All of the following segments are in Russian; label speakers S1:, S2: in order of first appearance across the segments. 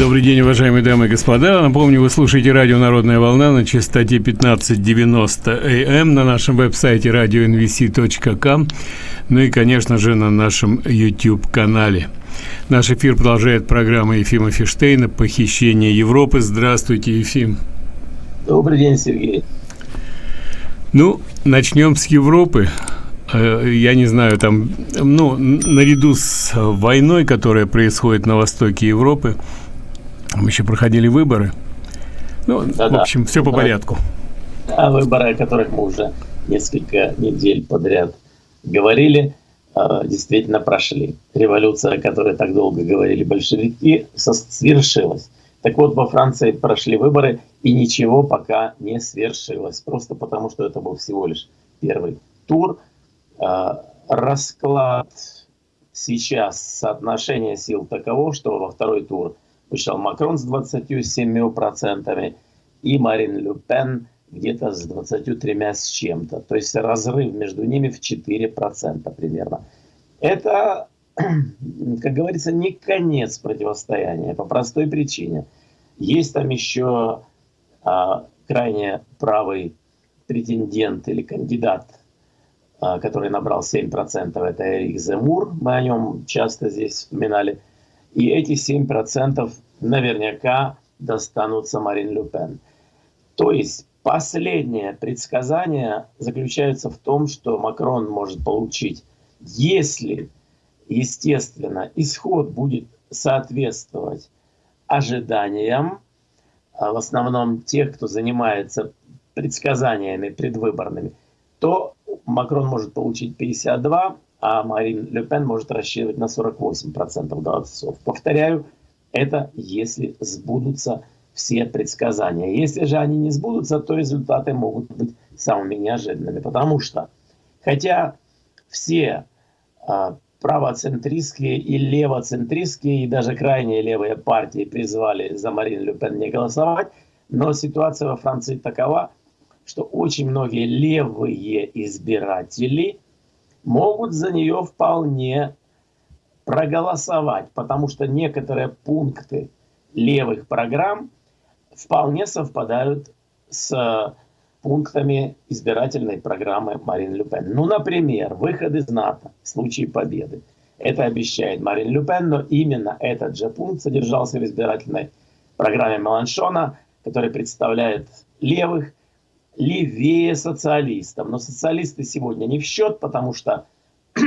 S1: Добрый день, уважаемые дамы и господа. Напомню, вы слушаете радио «Народная волна» на частоте 1590 АМ на нашем веб-сайте radionvc.com, ну и, конечно же, на нашем YouTube-канале. Наш эфир продолжает программа Ефима Фиштейна «Похищение Европы». Здравствуйте, Ефим.
S2: Добрый день, Сергей.
S1: Ну, начнем с Европы. Э, я не знаю, там, ну, наряду с войной, которая происходит на востоке Европы, там еще проходили выборы. Ну, да, в общем, да. все по порядку.
S2: Да, выборы, о которых мы уже несколько недель подряд говорили, э, действительно прошли. Революция, о которой так долго говорили большевики, свершилась. Так вот, во Франции прошли выборы, и ничего пока не свершилось. Просто потому, что это был всего лишь первый тур – а, расклад сейчас, соотношение сил таково, что во второй тур вышел Макрон с 27% и Марин Ле Пен где-то с 23 с чем-то. То есть разрыв между ними в 4% примерно. Это, как говорится, не конец противостояния по простой причине. Есть там еще а, крайне правый претендент или кандидат а, который набрал 7%, это Эрик Земур, мы о нем часто здесь вспоминали. И эти 7% наверняка достанутся Марин Люпен. То есть последнее предсказание заключается в том, что Макрон может получить, если, естественно, исход будет соответствовать ожиданиям, а в основном тех, кто занимается предсказаниями предвыборными, то Макрон может получить 52, а Марин Ле Пен может рассчитывать на 48% голосов. Повторяю, это если сбудутся все предсказания. Если же они не сбудутся, то результаты могут быть самыми неожиданными. Потому что, хотя все а, правоцентристские и левоцентристские, и даже крайние левые партии призвали за Марин Ле Пен не голосовать, но ситуация во Франции такова, что очень многие левые избиратели могут за нее вполне проголосовать, потому что некоторые пункты левых программ вполне совпадают с пунктами избирательной программы Марин Люпен. Ну, например, выход из НАТО в случае победы. Это обещает Марин Люпен, но именно этот же пункт содержался в избирательной программе Меланшона, который представляет левых левее социалистов. Но социалисты сегодня не в счет, потому что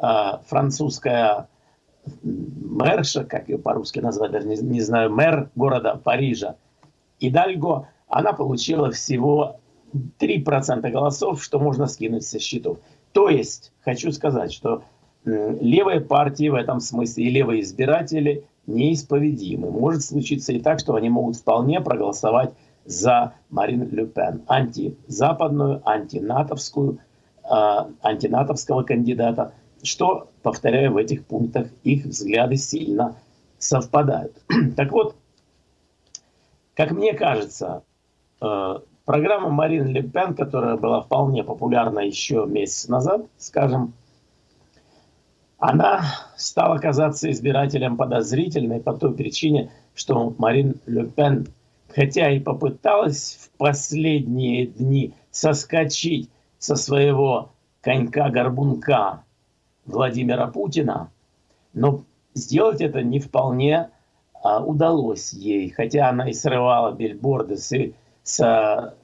S2: а, французская мэрша, как ее по-русски назвать, даже не, не знаю, мэр города Парижа, Идальго, она получила всего 3% голосов, что можно скинуть со счетов. То есть, хочу сказать, что левые партии в этом смысле и левые избиратели неисповедимы. Может случиться и так, что они могут вполне проголосовать за Марин Ле Пен, антизападную, антинатовскую, э, антинатовского кандидата, что, повторяю, в этих пунктах их взгляды сильно совпадают. так вот, как мне кажется, э, программа Марин Ле Пен, которая была вполне популярна еще месяц назад, скажем, она стала казаться избирателям подозрительной по той причине, что Марин Ле Пен хотя и попыталась в последние дни соскочить со своего конька-горбунка Владимира Путина, но сделать это не вполне а, удалось ей, хотя она и срывала бильборды с, с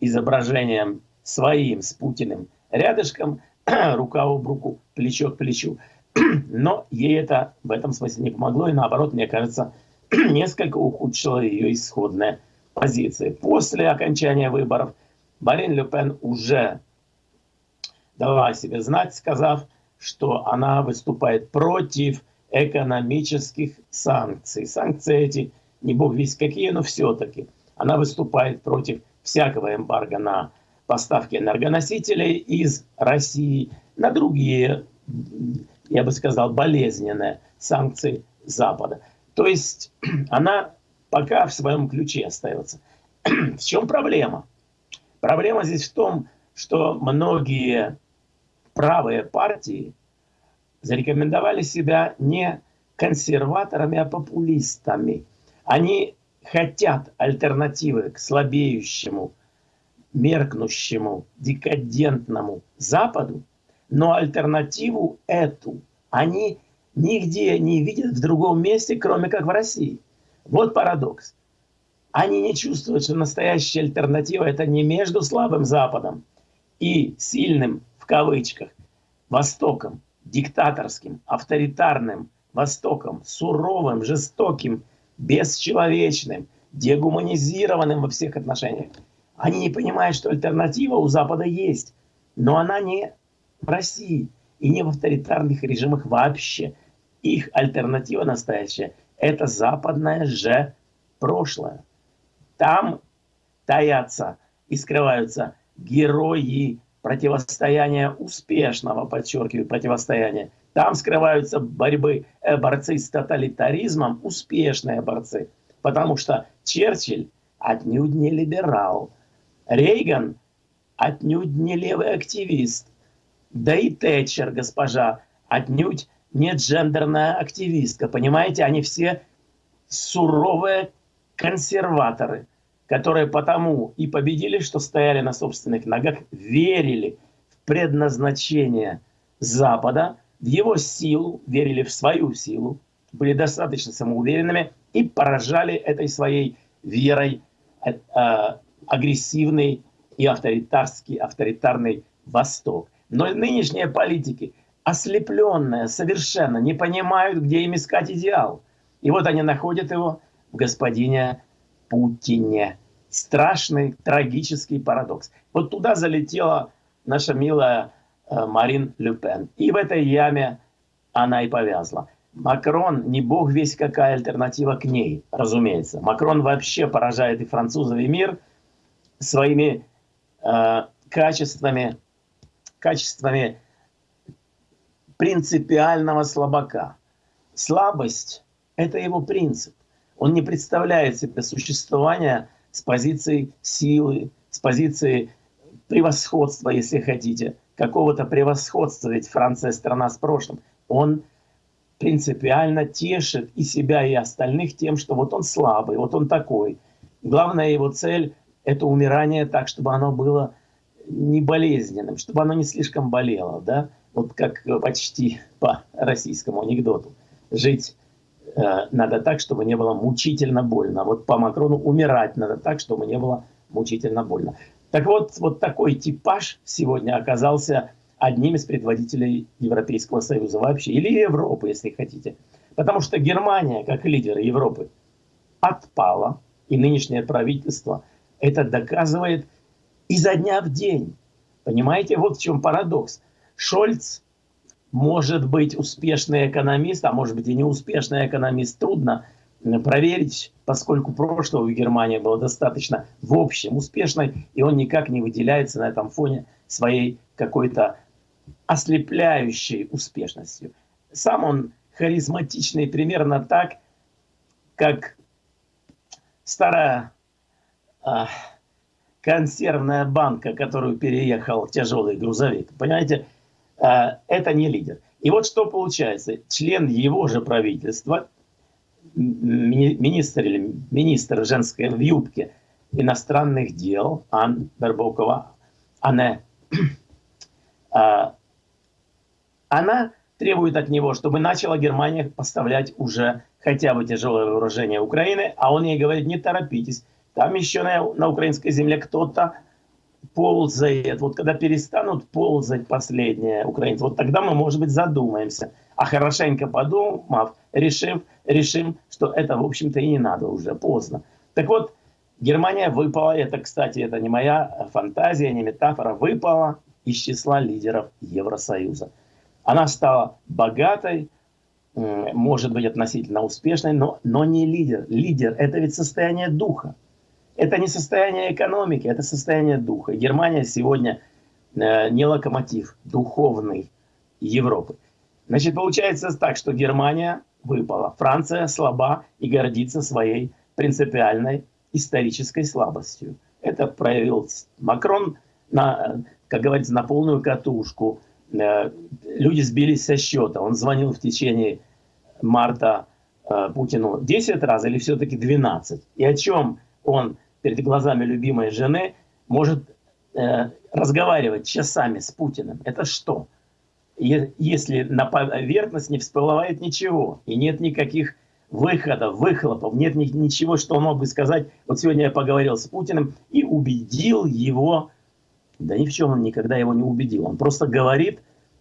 S2: изображением своим, с Путиным, рядышком, рука об руку, плечо к плечу. Но ей это в этом смысле не помогло, и наоборот, мне кажется, несколько ухудшила ее исходная позиция. После окончания выборов Марин Ле Пен уже дала себе знать, сказав, что она выступает против экономических санкций. Санкции эти, не бог весь какие, но все-таки. Она выступает против всякого эмбарго на поставки энергоносителей из России на другие, я бы сказал, болезненные санкции Запада. То есть она пока в своем ключе остается. в чем проблема? Проблема здесь в том, что многие правые партии зарекомендовали себя не консерваторами, а популистами. Они хотят альтернативы к слабеющему, меркнущему, декадентному Западу, но альтернативу эту они нигде не видят в другом месте, кроме как в России. Вот парадокс. Они не чувствуют, что настоящая альтернатива – это не между слабым Западом и сильным, в кавычках, Востоком, диктаторским, авторитарным Востоком, суровым, жестоким, бесчеловечным, дегуманизированным во всех отношениях. Они не понимают, что альтернатива у Запада есть, но она не в России и не в авторитарных режимах вообще. Их альтернатива настоящая – это западное же прошлое. Там таятся и скрываются герои противостояния успешного, подчеркиваю, противостояния. Там скрываются борьбы, э, борцы с тоталитаризмом, успешные борцы. Потому что Черчилль отнюдь не либерал. Рейган отнюдь не левый активист. Да и Тэтчер, госпожа, отнюдь не джендерная активистка. Понимаете, они все суровые консерваторы, которые потому и победили, что стояли на собственных ногах, верили в предназначение Запада, в его силу, верили в свою силу, были достаточно самоуверенными и поражали этой своей верой э, э, агрессивный и авторитарский, авторитарный Восток. Но нынешние политики, ослепленные совершенно, не понимают, где им искать идеал. И вот они находят его в господине Путине. Страшный, трагический парадокс. Вот туда залетела наша милая э, Марин Люпен. И в этой яме она и повязла. Макрон не бог весь какая альтернатива к ней, разумеется. Макрон вообще поражает и французов, и мир своими э, качествами, качествами принципиального слабака. Слабость – это его принцип. Он не представляет себе существования с позиции силы, с позиции превосходства, если хотите, какого-то превосходства, ведь Франция страна с прошлым. Он принципиально тешит и себя, и остальных тем, что вот он слабый, вот он такой. Главная его цель – это умирание так, чтобы оно было не болезненным, чтобы оно не слишком болело, да? Вот как почти по российскому анекдоту. Жить Э, надо так, чтобы не было мучительно больно. Вот по Макрону умирать надо так, чтобы не было мучительно больно. Так вот, вот такой типаж сегодня оказался одним из предводителей Европейского Союза вообще, или Европы, если хотите. Потому что Германия, как лидер Европы, отпала, и нынешнее правительство это доказывает изо дня в день. Понимаете, вот в чем парадокс. Шольц может быть успешный экономист, а может быть и неуспешный экономист, трудно проверить, поскольку прошлого в Германии было достаточно в общем успешной, и он никак не выделяется на этом фоне своей какой-то ослепляющей успешностью. Сам он харизматичный примерно так, как старая э, консервная банка, которую переехал тяжелый грузовик. Понимаете, Э, это не лидер. И вот что получается. Член его же правительства, министр или министр женской в юбке иностранных дел Ан Барбокова, она, э, она требует от него, чтобы начала Германия поставлять уже хотя бы тяжелое вооружение Украины, а он ей говорит, не торопитесь, там еще на, на украинской земле кто-то ползает, вот когда перестанут ползать последние украинцы, вот тогда мы, может быть, задумаемся. А хорошенько подумав, решив, решим, что это, в общем-то, и не надо уже, поздно. Так вот, Германия выпала, это, кстати, это не моя фантазия, не метафора, выпала из числа лидеров Евросоюза. Она стала богатой, может быть, относительно успешной, но, но не лидер. Лидер – это ведь состояние духа. Это не состояние экономики, это состояние духа. Германия сегодня э, не локомотив духовный Европы. Значит, получается так, что Германия выпала, Франция слаба и гордится своей принципиальной исторической слабостью. Это проявил Макрон, на, как говорится, на полную катушку. Э, люди сбились со счета. Он звонил в течение марта э, Путину 10 раз или все-таки 12? И о чем он перед глазами любимой жены может э, разговаривать часами с Путиным? Это что? Если на поверхность не всплывает ничего, и нет никаких выходов, выхлопов, нет ничего, что он мог бы сказать. Вот сегодня я поговорил с Путиным и убедил его, да ни в чем он никогда его не убедил. Он просто говорит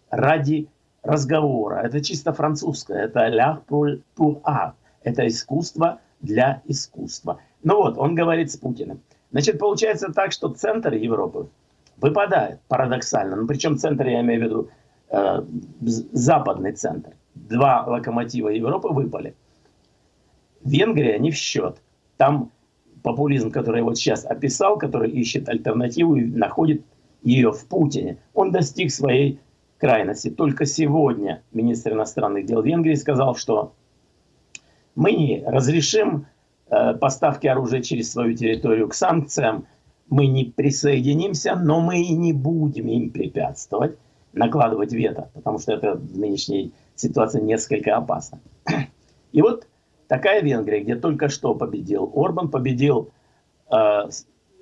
S2: ради разговора. Это чисто французское, это «l'art pour, pour art», это искусство для искусства. Ну вот, он говорит с Путиным. Значит, получается так, что центр Европы выпадает парадоксально. Ну, причем центр, я имею в виду, э, западный центр. Два локомотива Европы выпали. Венгрия не в счет. Там популизм, который я вот сейчас описал, который ищет альтернативу и находит ее в Путине, он достиг своей крайности. Только сегодня министр иностранных дел Венгрии сказал, что мы не разрешим поставки оружия через свою территорию к санкциям, мы не присоединимся, но мы и не будем им препятствовать, накладывать вето, потому что это в нынешней ситуации несколько опасно. И вот Такая Венгрия, где только что победил Орбан, победил э,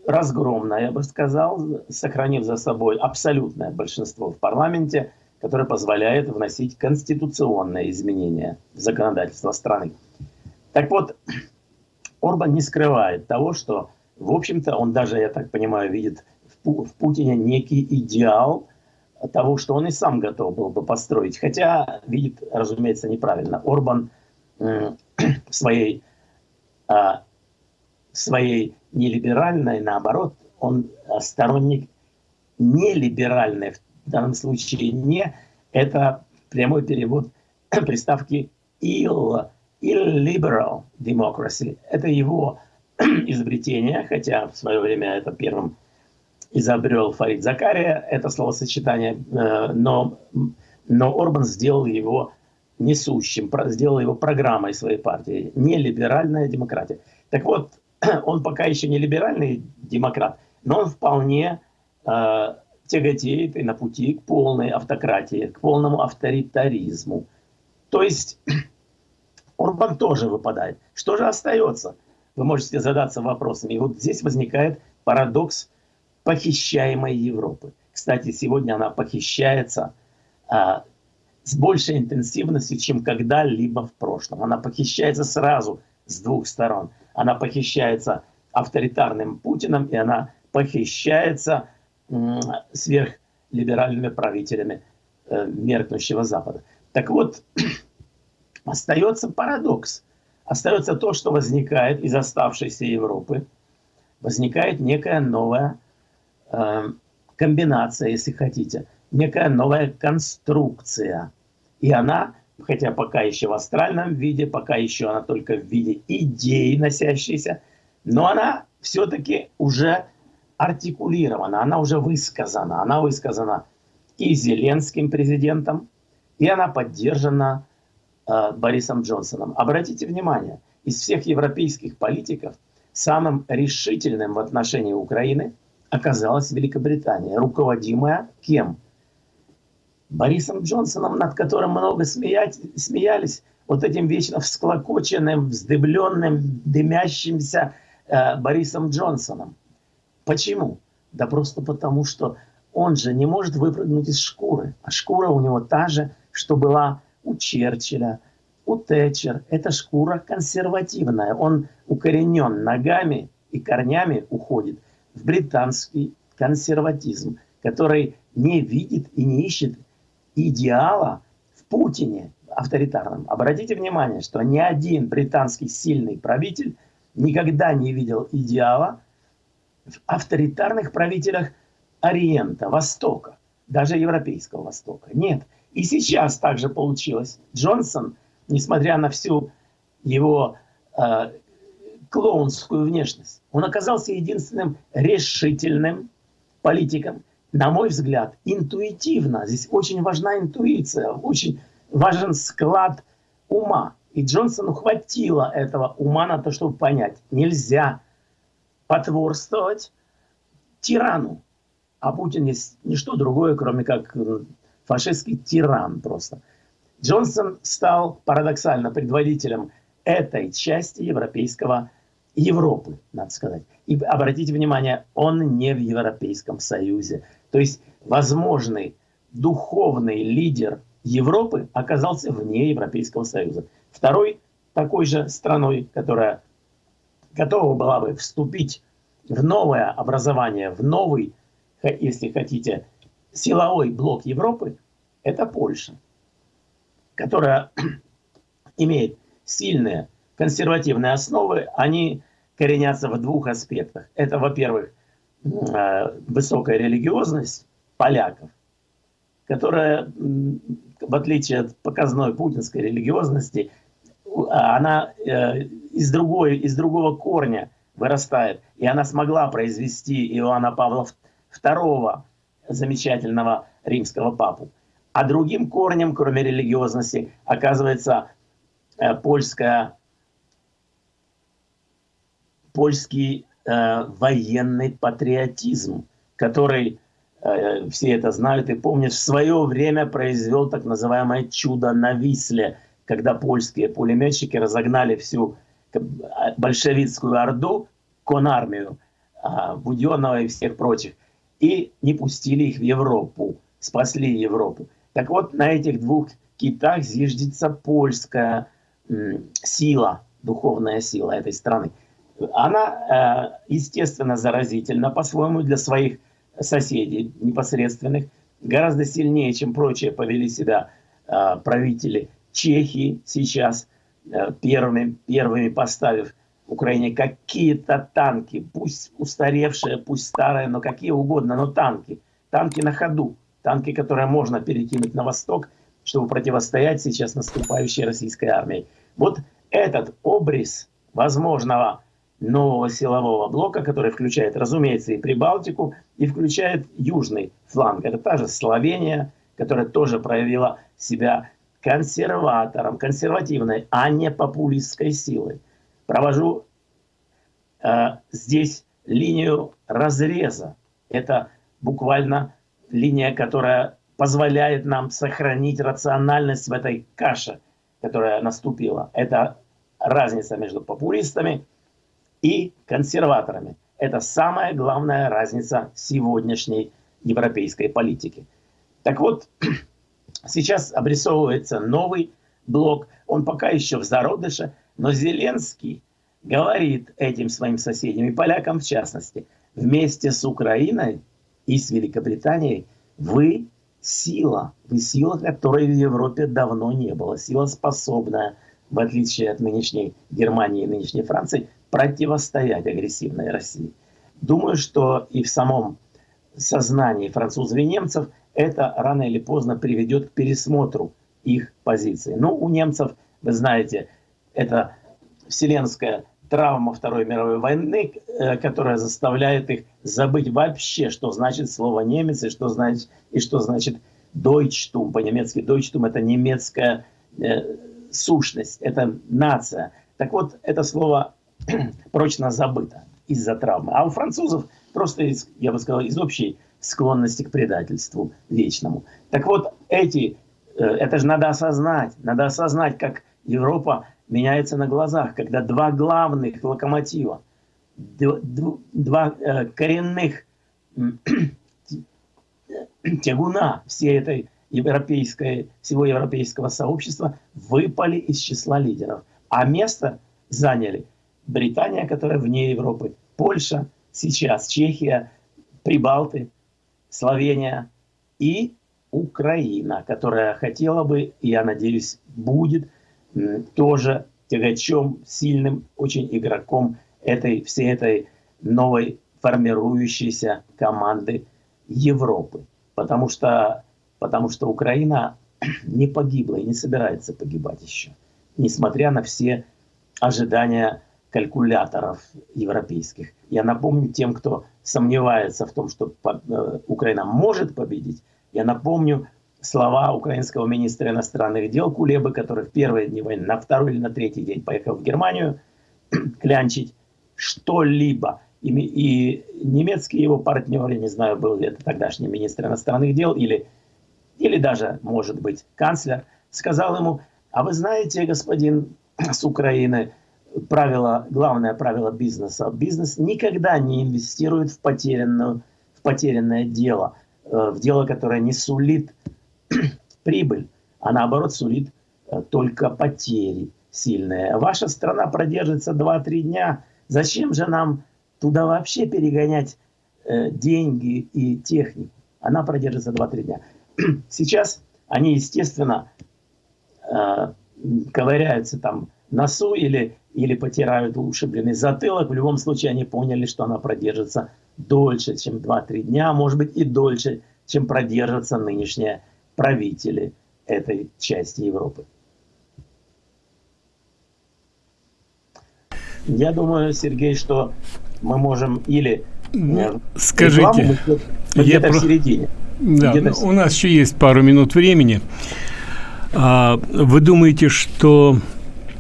S2: разгромно, я бы сказал, сохранив за собой абсолютное большинство в парламенте, которое позволяет вносить конституционные изменения в законодательство страны. Так вот, Орбан не скрывает того, что, в общем-то, он даже, я так понимаю, видит в, в Путине некий идеал того, что он и сам готов был бы построить. Хотя видит, разумеется, неправильно. Орбан своей, а, своей нелиберальной, наоборот, он сторонник нелиберальной, в данном случае не, это прямой перевод приставки ill, illiberal democracy. Это его изобретение, хотя в свое время это первым изобрел Фарид Закария, это словосочетание, э, но, но Орбан сделал его несущим, сделал его программой своей партии, не либеральная демократия. Так вот, он пока еще не либеральный демократ, но он вполне э, тяготеет и на пути к полной автократии, к полному авторитаризму. То есть Орбан тоже выпадает. Что же остается? Вы можете задаться вопросами. И вот здесь возникает парадокс похищаемой Европы. Кстати, сегодня она похищается а, с большей интенсивностью, чем когда-либо в прошлом. Она похищается сразу с двух сторон. Она похищается авторитарным Путиным, и она похищается сверхлиберальными правителями э, меркнущего Запада. Так вот, остается парадокс. Остается то, что возникает из оставшейся Европы. Возникает некая новая э, комбинация, если хотите – некая новая конструкция. И она, хотя пока еще в астральном виде, пока еще она только в виде идеи носящейся, но она все-таки уже артикулирована, она уже высказана. Она высказана и Зеленским президентом, и она поддержана Борисом Джонсоном. Обратите внимание, из всех европейских политиков самым решительным в отношении Украины оказалась Великобритания, руководимая кем? Борисом Джонсоном, над которым много смеять, смеялись, вот этим вечно всклокоченным, вздыбленным, дымящимся э, Борисом Джонсоном. Почему? Да просто потому, что он же не может выпрыгнуть из шкуры. А шкура у него та же, что была у Черчилля, у Тэтчер. Это шкура консервативная. Он укоренен ногами и корнями уходит в британский консерватизм, который не видит и не ищет идеала в Путине авторитарном. Обратите внимание, что ни один британский сильный правитель никогда не видел идеала в авторитарных правителях Ориента, Востока, даже Европейского Востока. Нет. И сейчас также получилось. Джонсон, несмотря на всю его э, клоунскую внешность, он оказался единственным решительным политиком, на мой взгляд, интуитивно. Здесь очень важна интуиция, очень важен склад ума. И Джонсону хватило этого ума на то, чтобы понять, нельзя потворствовать тирану. А Путин есть ничто другое, кроме как фашистский тиран просто. Джонсон стал парадоксально предводителем этой части европейского Европы, надо сказать. И обратите внимание, он не в Европейском Союзе. То есть возможный духовный лидер Европы оказался вне Европейского Союза. Второй такой же страной, которая готова была бы вступить в новое образование, в новый, если хотите, силовой блок Европы, это Польша, которая имеет сильные консервативные основы, они коренятся в двух аспектах. Это, во-первых, э, высокая религиозность поляков, которая, в отличие от показной путинской религиозности, она э, из, другой, из другого корня вырастает. И она смогла произвести Иоанна Павла II, замечательного римского папу. А другим корнем, кроме религиозности, оказывается э, польская, польский э, военный патриотизм, который, э, все это знают и помнят, в свое время произвел так называемое чудо на Висле, когда польские пулеметчики разогнали всю большевистскую орду, конармию, э, Буденного и всех прочих, и не пустили их в Европу, спасли Европу. Так вот, на этих двух китах зиждется польская сила, духовная сила этой страны. Она, э, естественно, заразительна по-своему для своих соседей непосредственных, гораздо сильнее, чем прочие повели себя э, правители Чехии сейчас, э, первыми, первыми поставив Украине какие-то танки, пусть устаревшие, пусть старые, но какие угодно, но танки. Танки на ходу танки, которые можно перекинуть на восток, чтобы противостоять сейчас наступающей российской армии. Вот этот обрез возможного нового силового блока, который включает, разумеется, и Прибалтику, и включает южный фланг. Это та же Словения, которая тоже проявила себя консерватором, консервативной, а не популистской силой. Провожу э, здесь линию разреза. Это буквально линия, которая позволяет нам сохранить рациональность в этой каше, которая наступила. Это разница между популистами и консерваторами. Это самая главная разница сегодняшней европейской политики. Так вот, сейчас обрисовывается новый блок, он пока еще в зародыше, но Зеленский говорит этим своим соседям, и полякам в частности, вместе с Украиной и с Великобританией, вы сила, вы сила, которой в Европе давно не было, сила способная, в отличие от нынешней Германии и нынешней Франции, противостоять агрессивной России. Думаю, что и в самом сознании французов и немцев это рано или поздно приведет к пересмотру их позиции. Ну, у немцев, вы знаете, это вселенская травма Второй мировой войны, э, которая заставляет их забыть вообще, что значит слово немец и что значит, и что значит Deutschtum. По-немецки Deutschtum это немецкая э, сущность, это нация. Так вот, это слово прочно забыто из-за травмы. А у французов просто, из, я бы сказал, из общей склонности к предательству вечному. Так вот, эти, э, это же надо осознать, надо осознать, как Европа меняется на глазах, когда два главных локомотива, два э, коренных тягуна всей этой европейской, всего европейского сообщества выпали из числа лидеров. А место заняли Британия, которая вне Европы, Польша, сейчас Чехия, Прибалты, Словения и Украина, которая хотела бы, я надеюсь, будет тоже тягачом, сильным очень игроком этой, всей этой новой формирующейся команды Европы. Потому что, потому что Украина не погибла и не собирается погибать еще, несмотря на все ожидания калькуляторов европейских. Я напомню тем, кто сомневается в том, что э, Украина может победить, я напомню слова украинского министра иностранных дел Кулебы, который в первые дни войны, на второй или на третий день поехал в Германию клянчить что-либо. И, и немецкий его партнер, я не знаю, был ли это тогдашний министр иностранных дел или, или даже, может быть, канцлер, сказал ему, а вы знаете, господин с Украины, правило, главное правило бизнеса. Бизнес никогда не инвестирует в, потерянную, в потерянное дело, э, в дело, которое не сулит прибыль, а наоборот сулит э, только потери сильные. Ваша страна продержится 2-3 дня. Зачем же нам туда вообще перегонять э, деньги и технику? Она продержится 2-3 дня. Сейчас они, естественно, ковыряются там носу или, или потирают ушибленный затылок. В любом случае они поняли, что она продержится дольше, чем 2-3 дня, может быть и дольше, чем продержатся нынешние правители этой части Европы. Я думаю, Сергей, что мы можем или
S1: э, скажите,
S2: где-то про... в середине.
S1: Да, где у нас еще есть пару минут времени. А, вы думаете, что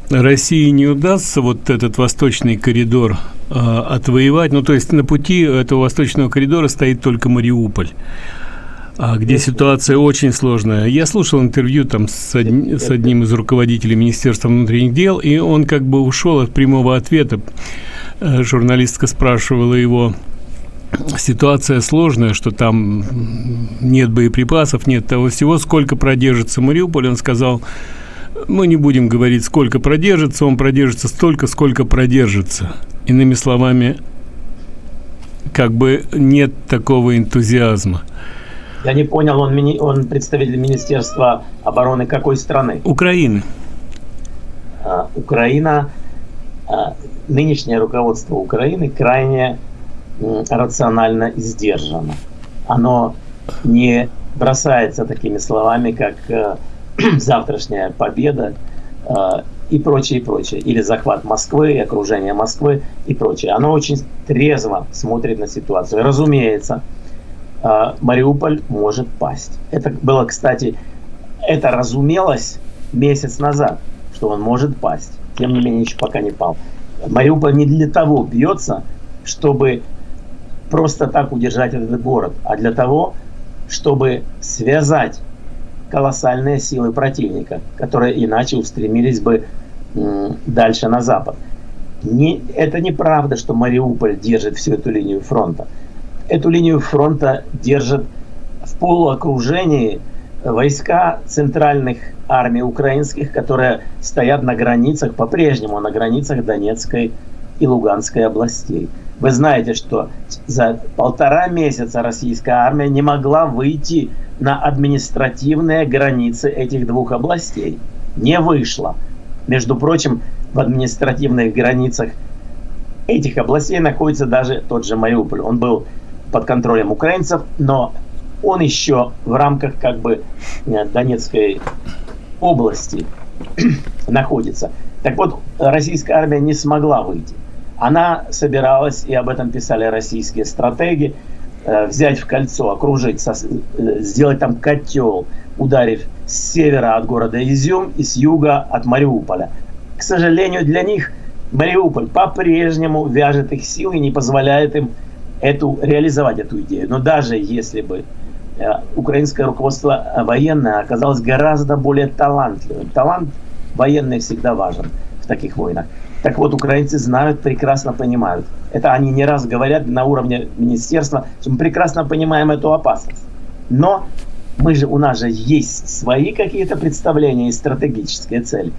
S1: России не удастся вот этот восточный коридор э, отвоевать? Ну, то есть на пути этого восточного коридора стоит только Мариуполь где ситуация очень сложная. Я слушал интервью там с, од... с одним из руководителей Министерства внутренних дел, и он как бы ушел от прямого ответа. Э, журналистка спрашивала его, ситуация сложная, что там нет боеприпасов, нет того всего, сколько продержится Мариуполь, он сказал, мы не будем говорить, сколько продержится, он продержится столько, сколько продержится. Иными словами, как бы нет такого энтузиазма.
S2: Я не понял, он, мини, он представитель Министерства обороны какой страны?
S1: Украины.
S2: А, Украина, а, нынешнее руководство Украины крайне рационально и сдержано. Оно не бросается такими словами, как э, завтрашняя победа э, и прочее, и прочее. Или захват Москвы, окружение Москвы и прочее. Оно очень трезво смотрит на ситуацию. Разумеется, Мариуполь может пасть. Это было, кстати, это разумелось месяц назад, что он может пасть. Тем не менее, еще пока не пал. Мариуполь не для того бьется, чтобы просто так удержать этот город, а для того, чтобы связать колоссальные силы противника, которые иначе устремились бы дальше на запад. Не, это неправда, что Мариуполь держит всю эту линию фронта. Эту линию фронта держат в полуокружении войска центральных армий украинских, которые стоят на границах, по-прежнему на границах Донецкой и Луганской областей. Вы знаете, что за полтора месяца российская армия не могла выйти на административные границы этих двух областей. Не вышла. Между прочим, в административных границах этих областей находится даже тот же Мариуполь. Он был под контролем украинцев, но он еще в рамках как бы э, Донецкой области находится. Так вот, российская армия не смогла выйти. Она собиралась, и об этом писали российские стратеги, э, взять в кольцо, окружить, э, сделать там котел, ударив с севера от города Изюм и с юга от Мариуполя. К сожалению, для них Мариуполь по-прежнему вяжет их силы и не позволяет им эту, реализовать эту идею. Но даже если бы э, украинское руководство военное оказалось гораздо более талантливым, талант военный всегда важен в таких войнах, так вот, украинцы знают, прекрасно понимают. Это они не раз говорят на уровне министерства, что мы прекрасно понимаем эту опасность. Но мы же, у нас же есть свои какие-то представления и стратегические цели.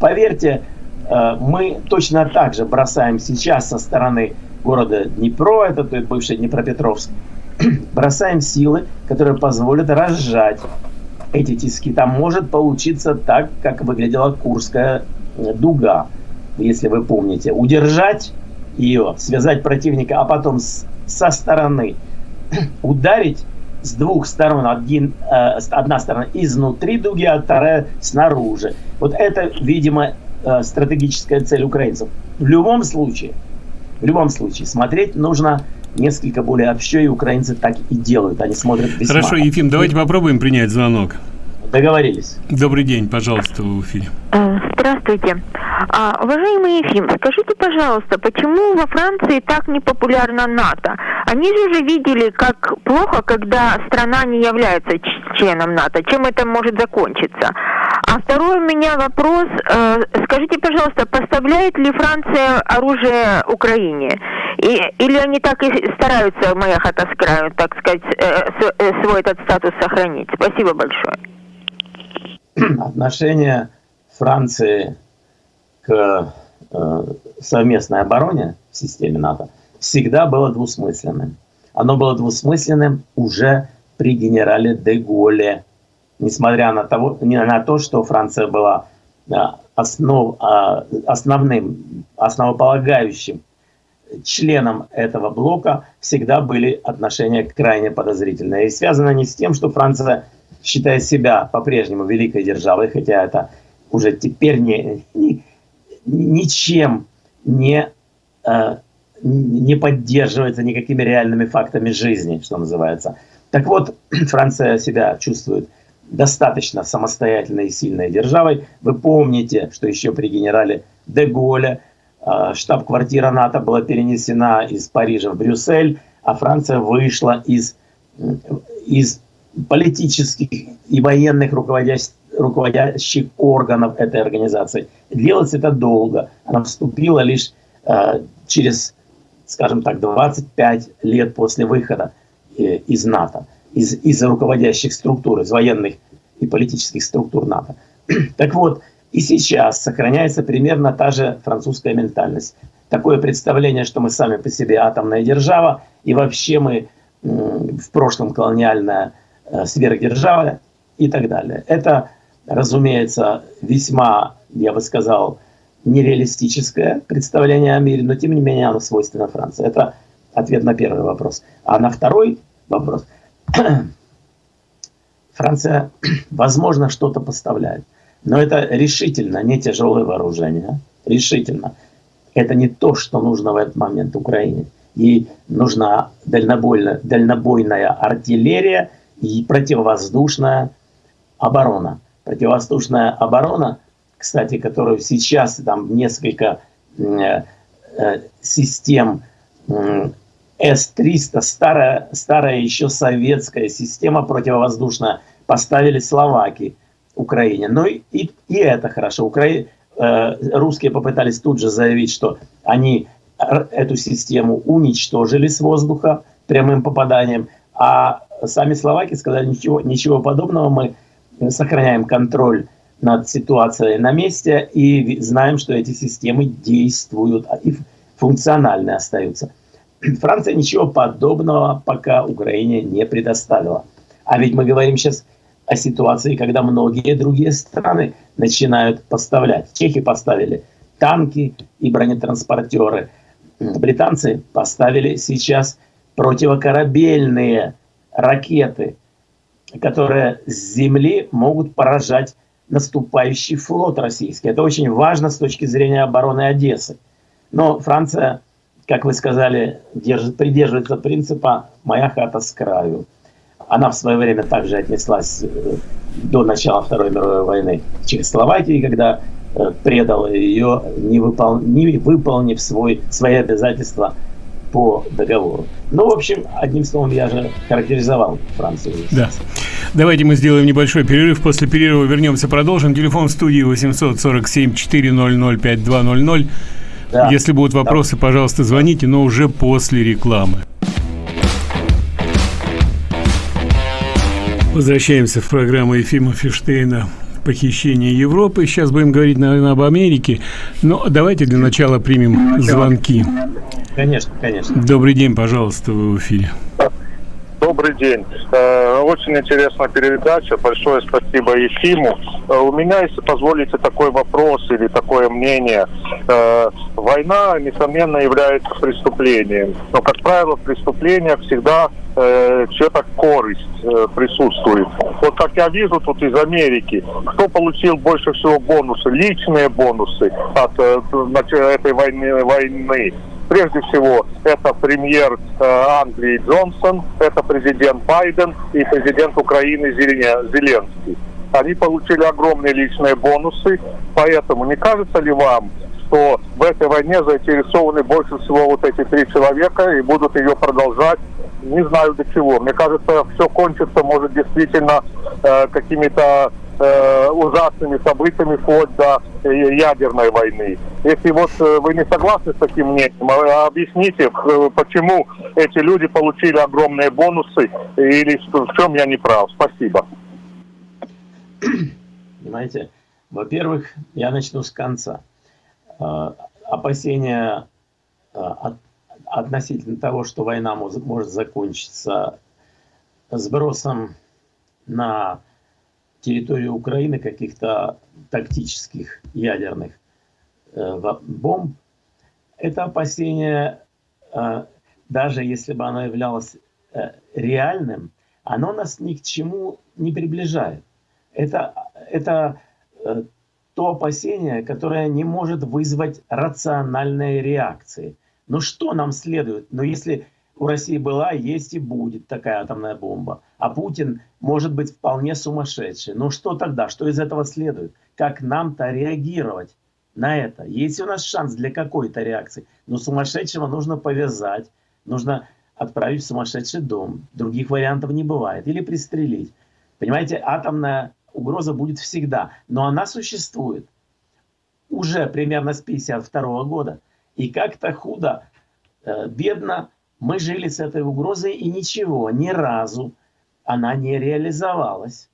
S2: Поверьте, э, мы точно так же бросаем сейчас со стороны города Днепро, это бывший Днепропетровск, бросаем силы, которые позволят разжать эти тиски. Там может получиться так, как выглядела Курская дуга если вы помните, удержать ее, связать противника, а потом с, со стороны ударить с двух сторон, один, э, одна сторона изнутри дуги, а вторая снаружи. Вот это, видимо, э, стратегическая цель украинцев. В любом случае, в любом случае, смотреть нужно несколько более общо, и украинцы так и делают. Они смотрят весьма.
S1: Хорошо, Ефим, давайте попробуем принять звонок.
S2: Договорились.
S1: Добрый день, пожалуйста, в эфире.
S3: Э, здравствуйте. А, уважаемый Ефим, скажите, пожалуйста, почему во Франции так не популярна НАТО? Они же уже видели, как плохо, когда страна не является членом НАТО. Чем это может закончиться? А второй у меня вопрос. Э, скажите, пожалуйста, поставляет ли Франция оружие Украине? И, или они так и стараются, моя хата с краю, так сказать, э, свой этот статус сохранить? Спасибо большое.
S2: отношение Франции к э, совместной обороне в системе НАТО всегда было двусмысленным. Оно было двусмысленным уже при генерале де Голле, несмотря на, того, на то, что Франция была э, основ, э, основным, основополагающим членом этого блока, всегда были отношения крайне подозрительные. И связано не с тем, что Франция считает себя по-прежнему великой державой, хотя это уже теперь не, не, ничем не, э, не поддерживается никакими реальными фактами жизни, что называется. Так вот, Франция себя чувствует достаточно самостоятельной и сильной державой. Вы помните, что еще при генерале де э, штаб-квартира НАТО была перенесена из Парижа в Брюссель, а Франция вышла из, из политических и военных руководящих, руководящих органов этой организации. Делать это долго. Она вступила лишь э, через, скажем так, 25 лет после выхода э, из НАТО, из, из руководящих структур, из военных и политических структур НАТО. Так вот, и сейчас сохраняется примерно та же французская ментальность. Такое представление, что мы сами по себе атомная держава, и вообще мы в прошлом колониальная Э, сверхдержава и так далее. Это, разумеется, весьма, я бы сказал, нереалистическое представление о мире, но тем не менее оно свойственно Франции. Это ответ на первый вопрос. А на второй вопрос. Франция, возможно, что-то поставляет, но это решительно не тяжелое вооружение. Решительно. Это не то, что нужно в этот момент Украине. Ей нужна дальнобойная, дальнобойная артиллерия – и противовоздушная оборона. Противовоздушная оборона, кстати, которую сейчас там несколько э, э, систем э, С-300, старая, старая еще советская система противовоздушная, поставили словаки Украине. Ну и, и, и это хорошо. Укра... Э, русские попытались тут же заявить, что они эту систему уничтожили с воздуха прямым попаданием, а сами словаки сказали, ничего, ничего подобного, мы сохраняем контроль над ситуацией на месте и знаем, что эти системы действуют и функциональны остаются. Франция ничего подобного пока Украине не предоставила. А ведь мы говорим сейчас о ситуации, когда многие другие страны начинают поставлять. Чехи поставили танки и бронетранспортеры. Британцы поставили сейчас противокорабельные ракеты, которые с земли могут поражать наступающий флот российский. Это очень важно с точки зрения обороны Одессы. Но Франция, как вы сказали, держит, придерживается принципа «моя хата с краю». Она в свое время также отнеслась э, до начала Второй мировой войны к Чехословакии, когда э, предала ее, не, выпол... не выполнив свой, свои обязательства по договору. Ну, в общем, одним словом, я же характеризовал Францию.
S1: Да. Давайте мы сделаем небольшой перерыв. После перерыва вернемся, продолжим. Телефон в студии 847 400 5200. Да. Если будут вопросы, да. пожалуйста, звоните, но уже после рекламы. Возвращаемся в программу Ефима Фиштейна «Похищение Европы». Сейчас будем говорить, наверное, об Америке. Но давайте для начала примем звонки.
S2: Конечно, конечно.
S1: Добрый день, пожалуйста, вы в эфире.
S4: Добрый день. Э, очень интересная передача. Большое спасибо Ефиму. Э, у меня, если позволите, такой вопрос или такое мнение. Э, война, несомненно, является преступлением. Но, как правило, в преступлениях всегда чья-то корысть присутствует. Вот как я вижу тут из Америки, кто получил больше всего бонусы, личные бонусы от этой войны, войны Прежде всего, это премьер э, Англии Джонсон, это президент Байден и президент Украины Зеленский. они получили огромные личные бонусы. Поэтому не кажется ли вам, что в этой войне заинтересованы больше всего вот эти три человека и будут ее продолжать не знаю до чего. Мне кажется, все кончится, может, действительно э, какими-то э, ужасными событиями вплоть до э, ядерной войны. Если вот э, вы не согласны с таким мнением, а, объясните, э, почему эти люди получили огромные бонусы или в чем я не прав. Спасибо.
S2: Понимаете, во-первых, я начну с конца. Опасения от относительно того, что война может закончиться сбросом на территорию Украины каких-то тактических ядерных э, бомб, это опасение, э, даже если бы оно являлось э, реальным, оно нас ни к чему не приближает. Это, это то опасение, которое не может вызвать рациональные реакции. Ну что нам следует? Ну если у России была, есть и будет такая атомная бомба, а Путин может быть вполне сумасшедший, ну что тогда? Что из этого следует? Как нам-то реагировать на это? Есть у нас шанс для какой-то реакции? Но сумасшедшего нужно повязать, нужно отправить в сумасшедший дом. Других вариантов не бывает. Или пристрелить. Понимаете, атомная угроза будет всегда, но она существует уже примерно с 52 года. И как-то худо, э, бедно мы жили с этой угрозой, и ничего, ни разу она не реализовалась.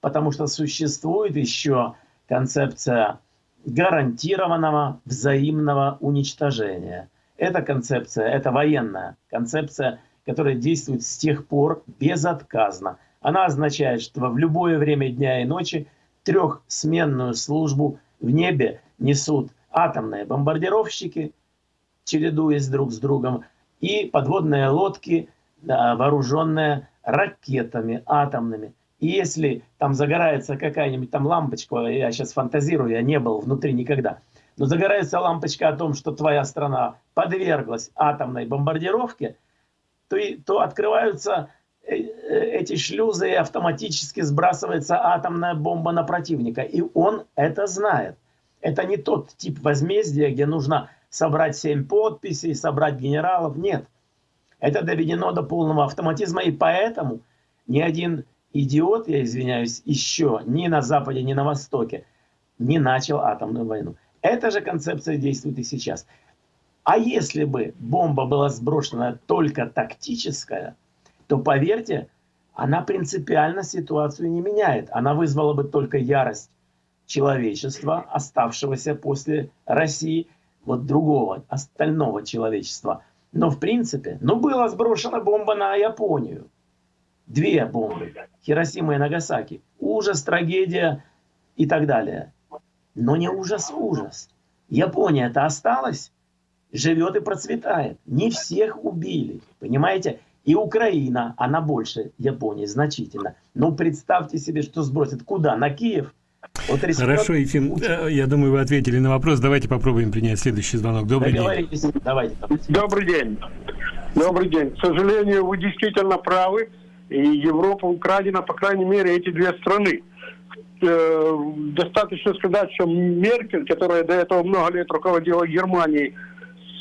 S2: Потому что существует еще концепция гарантированного взаимного уничтожения. Эта концепция, это военная концепция, которая действует с тех пор безотказно. Она означает, что в любое время дня и ночи трехсменную службу в небе несут атомные бомбардировщики, чередуясь друг с другом, и подводные лодки, вооруженные ракетами атомными. И если там загорается какая-нибудь там лампочка, я сейчас фантазирую, я не был внутри никогда, но загорается лампочка о том, что твоя страна подверглась атомной бомбардировке, то, и, то открываются э, э, эти шлюзы и автоматически сбрасывается атомная бомба на противника. И он это знает. Это не тот тип возмездия, где нужно собрать семь подписей, собрать генералов. Нет. Это доведено до полного автоматизма, и поэтому ни один идиот, я извиняюсь, еще ни на Западе, ни на Востоке не начал атомную войну. Эта же концепция действует и сейчас. А если бы бомба была сброшена только тактическая, то, поверьте, она принципиально ситуацию не меняет. Она вызвала бы только ярость человечества, оставшегося после России, вот другого, остального человечества. Но в принципе, ну была сброшена бомба на Японию. Две бомбы. Хиросима и Нагасаки. Ужас, трагедия и так далее. Но не ужас, ужас. Япония-то осталась, живет и процветает. Не всех убили. Понимаете? И Украина, она больше Японии значительно. Но представьте себе, что сбросит. Куда? На Киев?
S1: Вот Хорошо, Ефим, э, я думаю, вы ответили на вопрос. Давайте попробуем принять следующий звонок. Добрый день.
S5: Давайте. Добрый день. Добрый день. К сожалению, вы действительно правы. И Европа украдена, по крайней мере, эти две страны. Э, достаточно сказать, что Меркель, которая до этого много лет руководила Германией,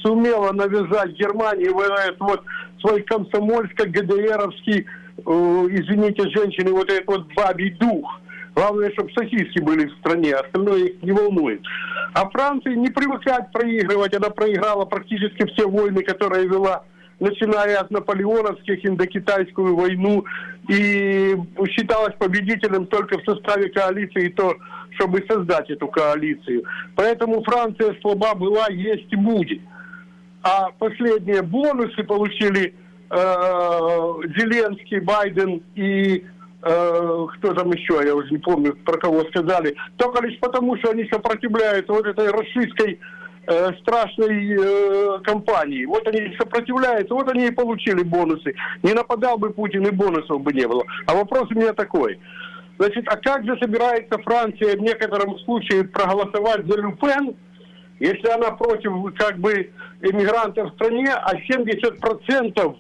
S5: сумела навязать Германии вот этот вот свой комсомольско-ГДРовский, э, извините, женщины, вот этот вот бабий дух – Главное, чтобы сосиски были в стране, остальное их не волнует. А Франции не привыкать проигрывать. Она проиграла практически все войны, которые вела начиная от наполеоновских, индокитайскую войну, и считалась победителем только в составе коалиции, то, чтобы создать эту коалицию. Поэтому Франция слаба была, есть и будет. А последние бонусы получили э, Зеленский, Байден и э, кто там еще, я уже не помню, про кого сказали, только лишь потому, что они сопротивляются вот этой российской э, страшной э, компании. Вот они сопротивляются, вот они и получили бонусы. Не нападал бы Путин, и бонусов бы не было. А вопрос у меня такой. Значит, а как же собирается Франция в некотором случае проголосовать за Люпен, если она против как бы иммигрантов в стране, а 70%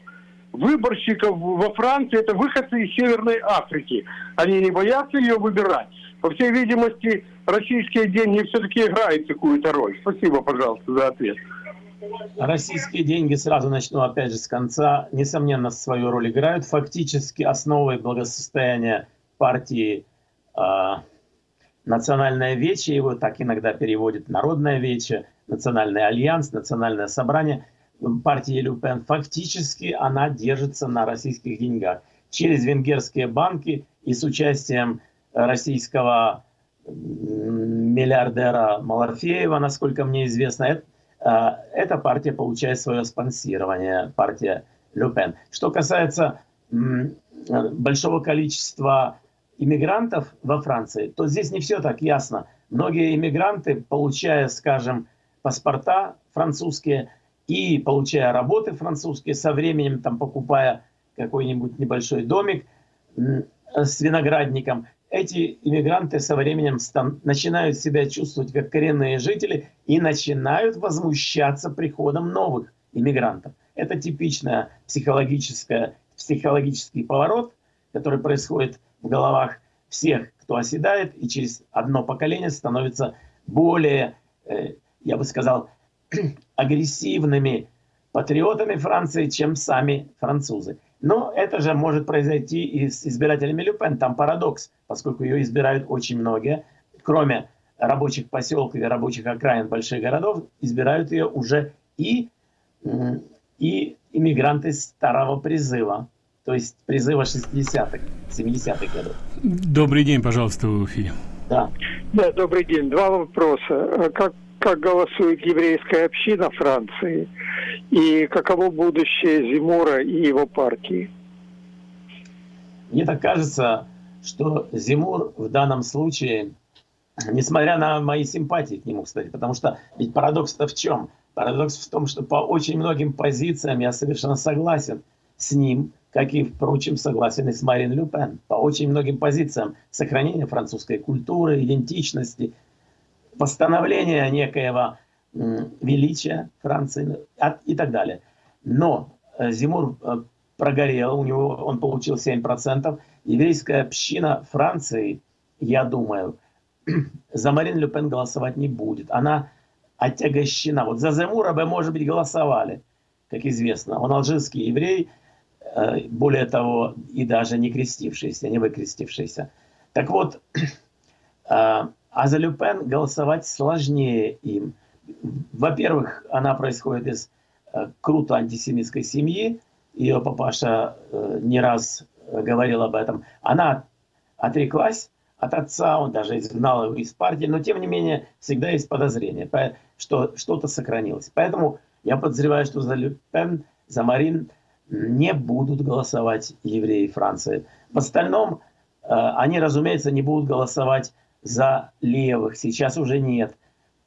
S5: выборщиков во Франции это выходцы из Северной Африки. Они не боятся ее выбирать. По всей видимости, российские деньги все-таки играют какую-то роль. Спасибо, пожалуйста, за ответ.
S2: Российские деньги, сразу начну опять же с конца, несомненно, свою роль играют. Фактически основой благосостояния партии э, Национальное Вече, его так иногда переводят Народное Вече, Национальный Альянс, Национальное Собрание партии Люпен, фактически она держится на российских деньгах. Через венгерские банки и с участием российского миллиардера Малафеева, насколько мне известно, а, эта партия получает свое спонсирование, партия Люпен. Что касается большого количества иммигрантов во Франции, то здесь не все так ясно. Многие иммигранты, получая, скажем, паспорта французские и получая работы французские, со временем там покупая какой-нибудь небольшой домик с виноградником, эти иммигранты со временем начинают себя чувствовать как коренные жители и начинают возмущаться приходом новых иммигрантов. Это психологическая, психологический поворот, который происходит в головах всех, кто оседает, и через одно поколение становится более, э, я бы сказал, агрессивными патриотами Франции, чем сами французы. Но это же может произойти и с избирателями Люпен. Там парадокс, поскольку ее избирают очень многие, кроме рабочих поселков и рабочих окраин больших городов, избирают ее уже и, и иммигранты старого призыва, то есть призыва 60-х, 70-х годов.
S1: Добрый день, пожалуйста, в эфире.
S5: Да. да, добрый день. Два вопроса. Как, как голосует еврейская община Франции? и каково будущее Зимура и его партии?
S2: Мне так кажется, что Зимур в данном случае, несмотря на мои симпатии к нему, кстати, потому что ведь парадокс-то в чем? Парадокс в том, что по очень многим позициям я совершенно согласен с ним, как и, впрочем, согласен и с Марин Люпен. По очень многим позициям сохранения французской культуры, идентичности, восстановления некоего величия Франции и так далее. Но э, Зимур э, прогорел, у него он получил 7%. Еврейская община Франции, я думаю, за Марин Ле Пен голосовать не будет. Она отягощена. Вот за Зимура бы, может быть, голосовали, как известно. Он алжирский еврей, э, более того, и даже не крестившийся, не выкрестившийся. Так вот, а за Люпен голосовать сложнее им – во-первых, она происходит из э, круто антисемитской семьи. Ее папаша э, не раз говорил об этом. Она отреклась от отца, он даже изгнал его из партии, но тем не менее всегда есть подозрение, что что-то сохранилось. Поэтому я подозреваю, что за Люпен, за Марин не будут голосовать евреи Франции. В остальном э, они, разумеется, не будут голосовать за левых. Сейчас уже нет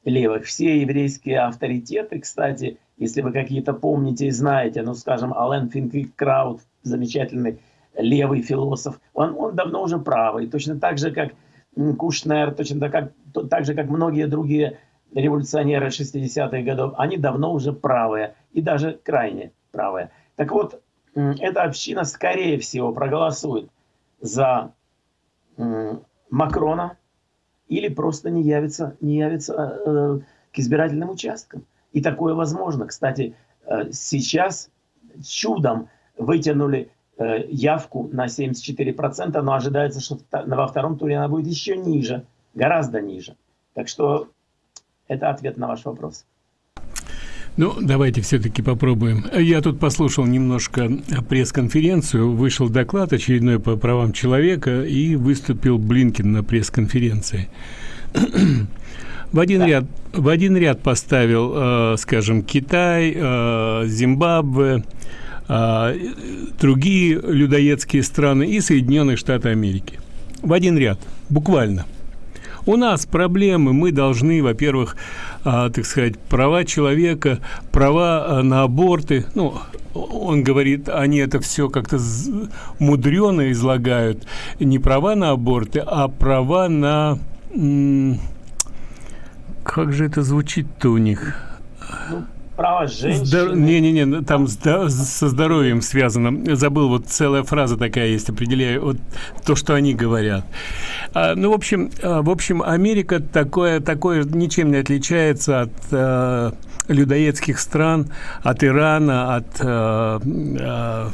S2: левых. Все еврейские авторитеты, кстати, если вы какие-то помните и знаете, ну, скажем, Ален Финквик Краут, замечательный левый философ, он, он давно уже правый, точно так же, как Кушнер, точно так, как, так же, как многие другие революционеры 60-х годов, они давно уже правые, и даже крайне правые. Так вот, эта община, скорее всего, проголосует за Макрона, или просто не явится, не явится э, к избирательным участкам. И такое возможно. Кстати, э, сейчас чудом вытянули э, явку на 74%, но ожидается, что во втором туре она будет еще ниже, гораздо ниже. Так что это ответ на ваш вопрос.
S1: Ну, давайте все-таки попробуем. Я тут послушал немножко пресс-конференцию, вышел доклад очередной по правам человека, и выступил Блинкин на пресс-конференции. В один, ряд, в один ряд поставил, э, скажем, Китай, э, Зимбабве, э, другие людоедские страны и Соединенные Штаты Америки. В один ряд, буквально – у нас проблемы, мы должны, во-первых, а, так сказать, права человека, права а, на аборты, ну, он говорит, они это все как-то мудрено излагают, не права на аборты, а права на... Как же это звучит-то у них?
S2: Право женщины.
S1: Не-не-не, там со здоровьем связано. Забыл, вот целая фраза такая есть, определяю вот то, что они говорят. А, ну, в общем, а, в общем, Америка такое, такое ничем не отличается от а, людоедских стран, от Ирана, от... А, а,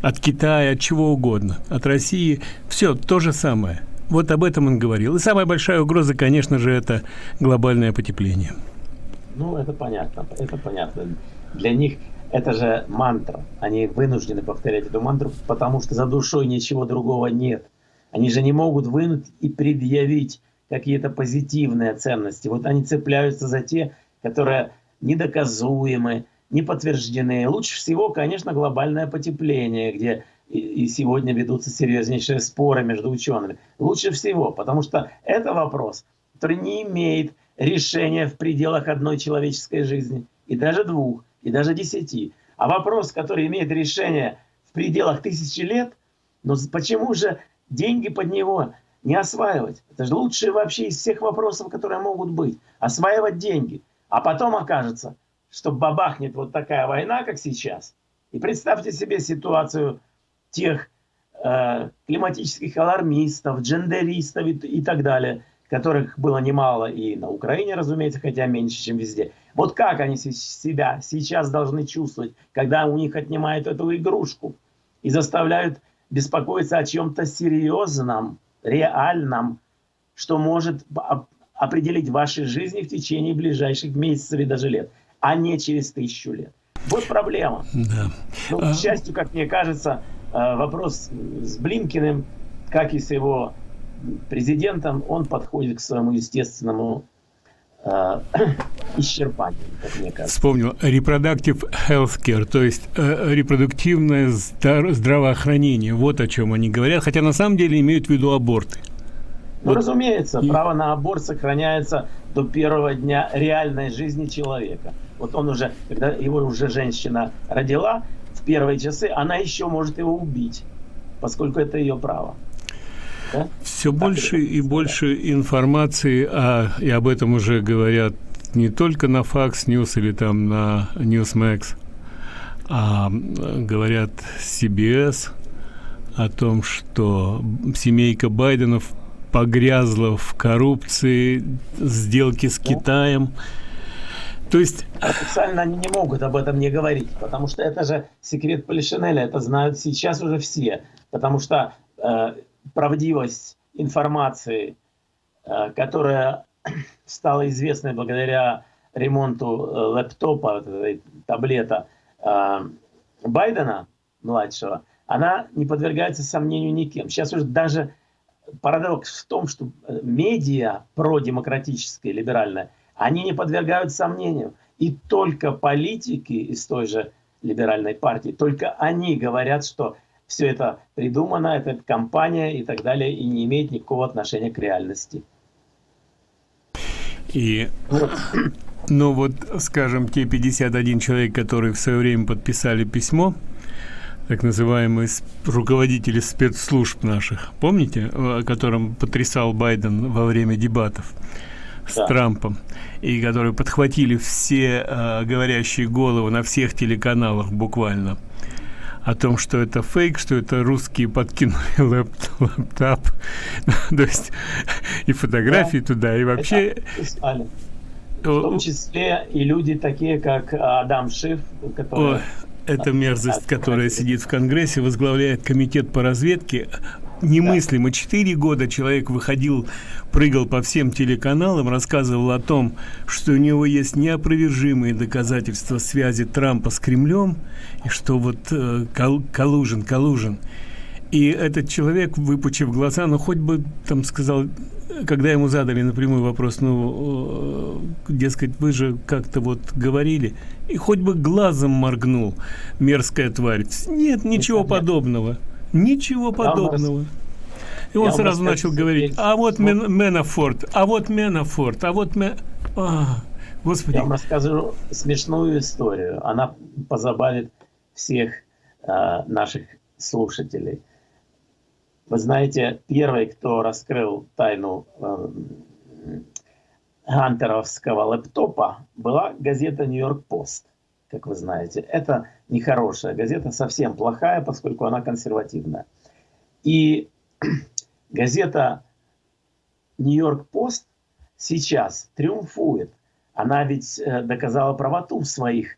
S1: от Китая, от чего угодно, от России, все то же самое. Вот об этом он говорил. И самая большая угроза, конечно же, это глобальное потепление.
S2: Ну, это понятно, это понятно. Для них это же мантра. Они вынуждены повторять эту мантру, потому что за душой ничего другого нет. Они же не могут вынуть и предъявить какие-то позитивные ценности. Вот они цепляются за те, которые недоказуемы, не подтверждены. Лучше всего, конечно, глобальное потепление, где и сегодня ведутся серьезнейшие споры между учеными. Лучше всего, потому что это вопрос, который не имеет решения в пределах одной человеческой жизни, и даже двух, и даже десяти. А вопрос, который имеет решение в пределах тысячи лет, но почему же деньги под него не осваивать? Это же лучшее вообще из всех вопросов, которые могут быть. Осваивать деньги. А потом окажется, что бабахнет вот такая война, как сейчас. И представьте себе ситуацию тех э, климатических алармистов, джендеристов и, и так далее, которых было немало и на Украине, разумеется, хотя меньше, чем везде. Вот как они себя сейчас должны чувствовать, когда у них отнимают эту игрушку и заставляют беспокоиться о чем-то серьезном, реальном, что может определить ваши жизни в течение ближайших месяцев и даже лет, а не через тысячу лет. Вот проблема. Да. Ну, к счастью, как мне кажется, Э, вопрос с Блинкиным, как и с его президентом, он подходит к своему естественному э, исчерпанию, как мне кажется.
S1: Вспомнил. Reproductive healthcare, то есть э, репродуктивное здравоохранение. Вот о чем они говорят, хотя на самом деле имеют в виду аборты.
S2: Ну, вот. разумеется, и... право на аборт сохраняется до первого дня реальной жизни человека. Вот он уже, когда его уже женщина родила, первые часы, она еще может его убить, поскольку это ее право.
S1: Да? Все так больше и больше информации, а, и об этом уже говорят не только на Fox News или там на Newsmax, а говорят CBS о том, что семейка Байденов погрязла в коррупции, сделки с Китаем.
S2: То есть... Официально они не могут об этом не говорить, потому что это же секрет Полишинеля, это знают сейчас уже все. Потому что э, правдивость информации, э, которая стала известной благодаря ремонту э, лэптопа, таблета э, Байдена, младшего, она не подвергается сомнению никем. Сейчас уже даже парадокс в том, что медиа продемократическая, либеральная, они не подвергают сомнению. И только политики из той же либеральной партии, только они говорят, что все это придумано, это компания и так далее, и не имеет никакого отношения к реальности.
S1: И, ну вот, скажем, те 51 человек, которые в свое время подписали письмо, так называемые руководители спецслужб наших, помните, о котором потрясал Байден во время дебатов? с да. Трампом, и которые подхватили все э, говорящие головы на всех телеканалах буквально о том, что это фейк, что это русские подкинули лэптоп, то есть и фотографии да. туда, и вообще...
S2: В том числе и люди такие, как Адам Шиф,
S1: который... О, это мерзость, которая сидит в Конгрессе, возглавляет комитет по разведке, немыслимо. Четыре года человек выходил, прыгал по всем телеканалам, рассказывал о том, что у него есть неопровержимые доказательства связи Трампа с Кремлем, и что вот э, кол Калужин, Калужин. И этот человек, выпучив глаза, ну хоть бы там сказал, когда ему задали напрямую вопрос, ну, э, дескать, вы же как-то вот говорили, и хоть бы глазом моргнул, мерзкая тварь. Нет, ничего подобного. Ничего подобного. И он сразу начал говорить, а вот Мен, Менафорд, а вот Менафорд, а вот Мен... А,
S2: Господи. Я вам расскажу смешную историю. Она позабавит всех э, наших слушателей. Вы знаете, первый, кто раскрыл тайну э, Хантеровского лэптопа, была газета «Нью-Йорк Пост». как вы знаете. Это нехорошая газета, совсем плохая, поскольку она консервативная. И газета «Нью-Йорк-Пост» сейчас триумфует. Она ведь э, доказала правоту в своих э,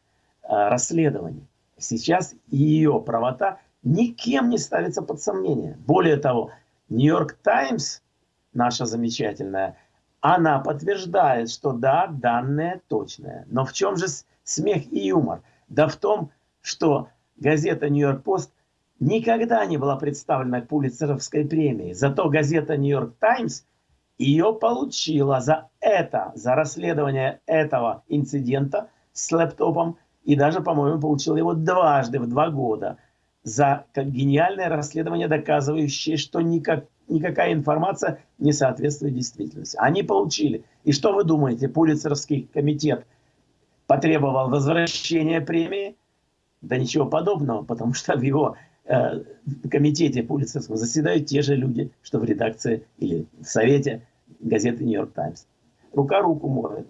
S2: расследованиях. Сейчас ее правота никем не ставится под сомнение. Более того, «Нью-Йорк Таймс», наша замечательная, она подтверждает, что да, данные точные. Но в чем же смех и юмор? Да в том, что газета «Нью-Йорк Пост» никогда не была представлена к Пулицеровской премии. Зато газета «Нью-Йорк Таймс» ее получила за это, за расследование этого инцидента с лэптопом, и даже, по-моему, получила его дважды в два года за гениальное расследование, доказывающее, что никак, никакая информация не соответствует действительности. Они получили. И что вы думаете, Пулицеровский комитет потребовал возвращения премии? Да ничего подобного, потому что в его э, комитете Пулицерского заседают те же люди, что в редакции или в совете газеты «Нью-Йорк Таймс». Рука руку моет.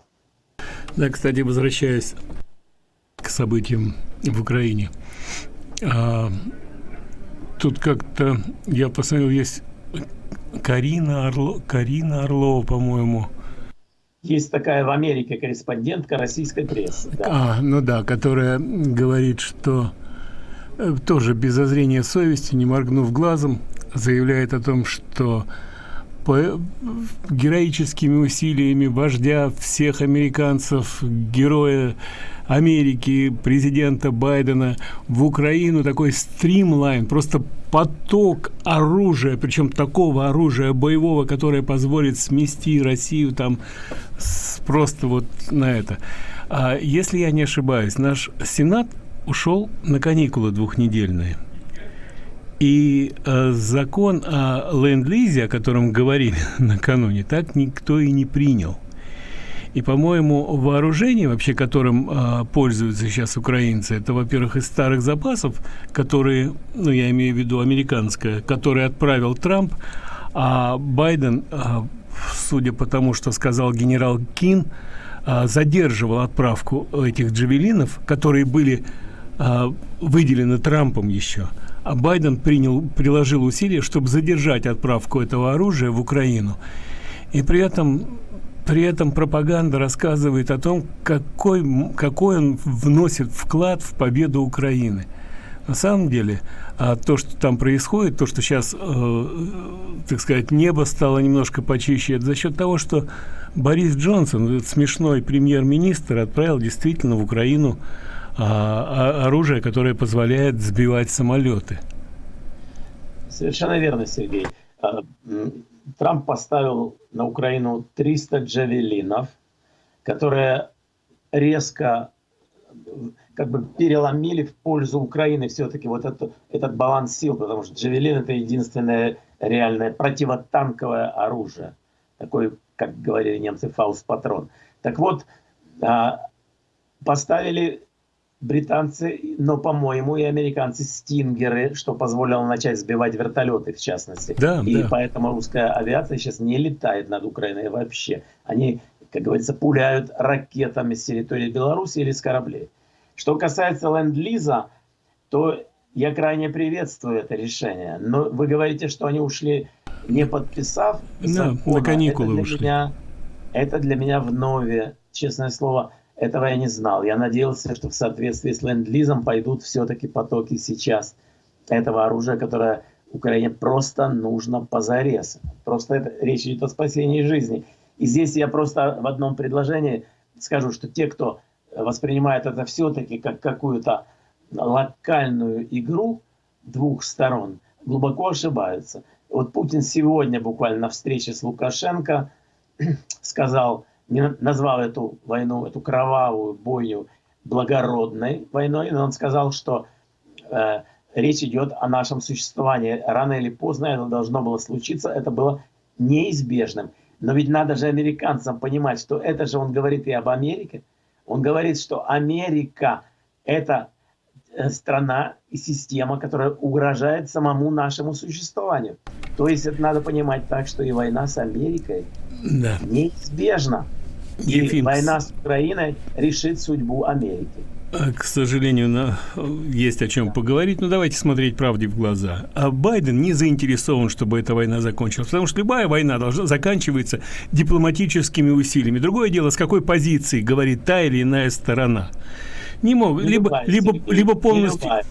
S1: Да, кстати, возвращаясь к событиям в Украине. А, тут как-то, я посмотрел, есть Карина, Орло, Карина Орлова, по-моему.
S2: Есть такая в Америке корреспондентка российской прессы.
S1: Да. А, ну да, которая говорит, что э, тоже без зазрения совести, не моргнув глазом, заявляет о том, что по героическими усилиями вождя всех американцев, героя Америки, президента Байдена в Украину такой стримлайн, просто поток оружия, причем такого оружия боевого, которое позволит смести Россию там с, просто вот на это. А если я не ошибаюсь, наш Сенат ушел на каникулы двухнедельные. И э, закон о ленд-лизе, о котором говорили накануне, так никто и не принял. И, по-моему, вооружение, вообще которым э, пользуются сейчас украинцы, это, во-первых, из старых запасов, которые, ну, я имею в виду американское, которые отправил Трамп, а Байден, э, судя по тому, что сказал генерал Кин, э, задерживал отправку этих джавелинов, которые были э, выделены Трампом еще – а Байден принял, приложил усилия, чтобы задержать отправку этого оружия в Украину. И при этом, при этом пропаганда рассказывает о том, какой, какой он вносит вклад в победу Украины. На самом деле, а то, что там происходит, то, что сейчас, э, так сказать, небо стало немножко почище, это за счет того, что Борис Джонсон, этот смешной премьер-министр, отправил действительно в Украину а, оружие, которое позволяет сбивать самолеты.
S2: Совершенно верно, Сергей. Трамп поставил на Украину 300 джавелинов, которые резко как бы переломили в пользу Украины все-таки вот это, этот баланс сил, потому что джавелин это единственное реальное противотанковое оружие. Такой, как говорили немцы, фаус-патрон. Так вот, а, поставили британцы, но, по-моему, и американцы стингеры, что позволило начать сбивать вертолеты, в частности.
S1: Да,
S2: и
S1: да.
S2: поэтому русская авиация сейчас не летает над Украиной вообще. Они, как говорится, пуляют ракетами с территории Беларуси или с кораблей. Что касается ленд-лиза, то я крайне приветствую это решение. Но вы говорите, что они ушли, не подписав
S1: закона. на каникулы
S2: это для
S1: ушли.
S2: Меня, это для меня вновь, честное слово, этого я не знал. Я надеялся, что в соответствии с ленд-лизом пойдут все-таки потоки сейчас этого оружия, которое Украине просто нужно позарез. Просто это, речь идет о спасении жизни. И здесь я просто в одном предложении скажу, что те, кто воспринимает это все-таки как какую-то локальную игру двух сторон, глубоко ошибаются. Вот Путин сегодня буквально на встрече с Лукашенко сказал, не назвал эту войну, эту кровавую бойню благородной войной, но он сказал, что э, речь идет о нашем существовании. Рано или поздно это должно было случиться, это было неизбежным. Но ведь надо же американцам понимать, что это же он говорит и об Америке. Он говорит, что Америка – это э, страна и система, которая угрожает самому нашему существованию. То есть это надо понимать так, что и война с Америкой
S1: да.
S2: неизбежна. И
S1: Ефим.
S2: война с Украиной решит судьбу Америки.
S1: А, к сожалению, есть о чем поговорить, но давайте смотреть правде в глаза. А Байден не заинтересован, чтобы эта война закончилась, потому что любая война должна заканчиваться дипломатическими усилиями. Другое дело, с какой позиции говорит та или иная сторона. Не мог, либо, либо, либо полностью... Любая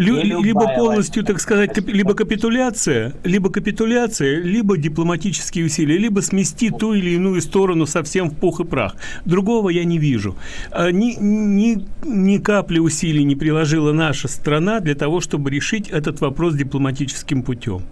S1: Лю- либо полностью, так сказать, кап- либо капитуляция, либо капитуляция, либо дипломатические усилия, либо смести ту или иную сторону совсем в пух и прах. Другого я не вижу. А, ни, ни, ни капли усилий не приложила наша страна для того, чтобы решить этот вопрос дипломатическим путем.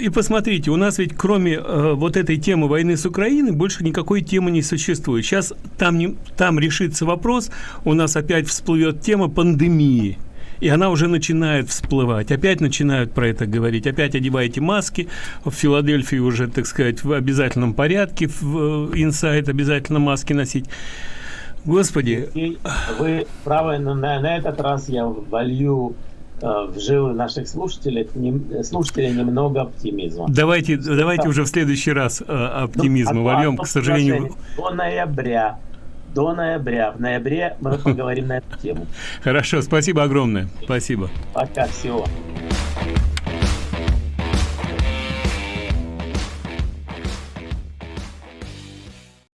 S1: И посмотрите, у нас ведь кроме э, вот этой темы войны с Украиной больше никакой темы не существует. Сейчас там, не, там решится вопрос, у нас опять всплывет тема пандемии и она уже начинает всплывать. Опять начинают про это говорить. Опять одевайте маски. В Филадельфии уже, так сказать, в обязательном порядке, в инсайт обязательно маски носить. Господи.
S2: И вы правы, но на, на этот раз я волью э, в жилы наших слушателей, не, слушателей немного оптимизма.
S1: Давайте, давайте уже в следующий раз э, оптимизма ну, вольем, к сожалению.
S2: До ноября до ноября. В ноябре мы поговорим на эту тему.
S1: Хорошо, спасибо огромное. Спасибо.
S2: Пока, всего.